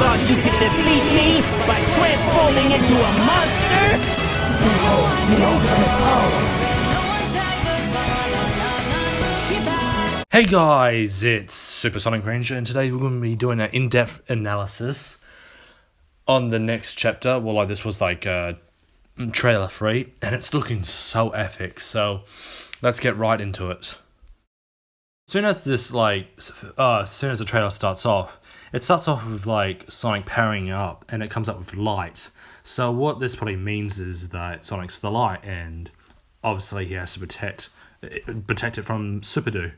thought you could defeat me by transforming into a monster? Hey guys, it's Supersonic Ranger, and today we're going to be doing an in-depth analysis on the next chapter. Well, like this was like a mm, trailer free, and it's looking so epic. So let's get right into it. Soon as this like, uh, soon as the trailer starts off, it starts off with like Sonic powering up, and it comes up with light. So what this probably means is that Sonic's the light, and obviously he has to protect protect it from Super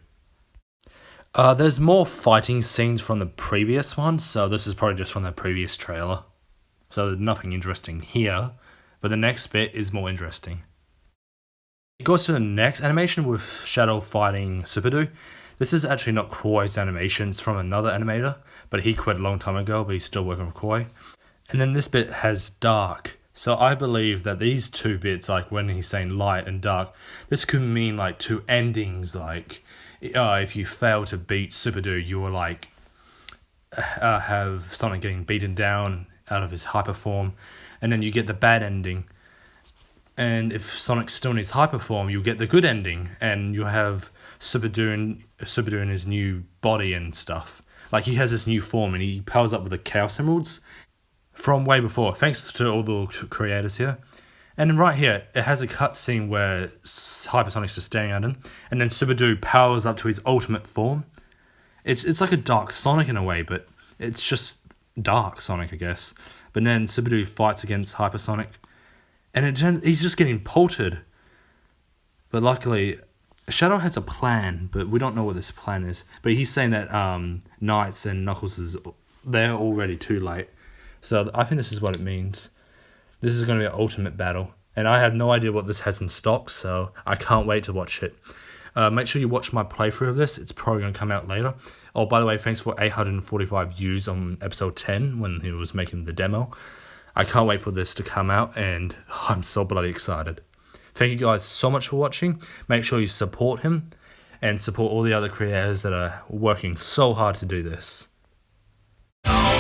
Uh, there's more fighting scenes from the previous one, so this is probably just from the previous trailer. So there's nothing interesting here, but the next bit is more interesting. It goes to the next animation with Shadow fighting Superdoo. This is actually not Koi's animation, it's from another animator, but he quit a long time ago, but he's still working with Koi. And then this bit has dark. So I believe that these two bits, like when he's saying light and dark, this could mean like two endings, like uh, if you fail to beat Superdoo, you will like uh, have Sonic getting beaten down out of his hyper form, and then you get the bad ending and if Sonic still needs hyper form, you'll get the good ending, and you'll have Super doing Super doing his new body and stuff. Like he has this new form, and he powers up with the Chaos Emeralds from way before. Thanks to all the creators here. And right here, it has a cutscene where Hypersonic's just staring at him, and then Superdoo powers up to his ultimate form. It's it's like a Dark Sonic in a way, but it's just Dark Sonic, I guess. But then Superdoo fights against Hypersonic and it turns he's just getting polted. But luckily, Shadow has a plan, but we don't know what this plan is. But he's saying that um, NiGHTS and Knuckles is they're already too late. So I think this is what it means. This is going to be an ultimate battle, and I have no idea what this has in stock, so I can't wait to watch it. Uh, make sure you watch my playthrough of this. It's probably going to come out later. Oh, by the way, thanks for 845 views on episode 10 when he was making the demo. I can't wait for this to come out and I'm so bloody excited. Thank you guys so much for watching. Make sure you support him and support all the other creators that are working so hard to do this. Oh,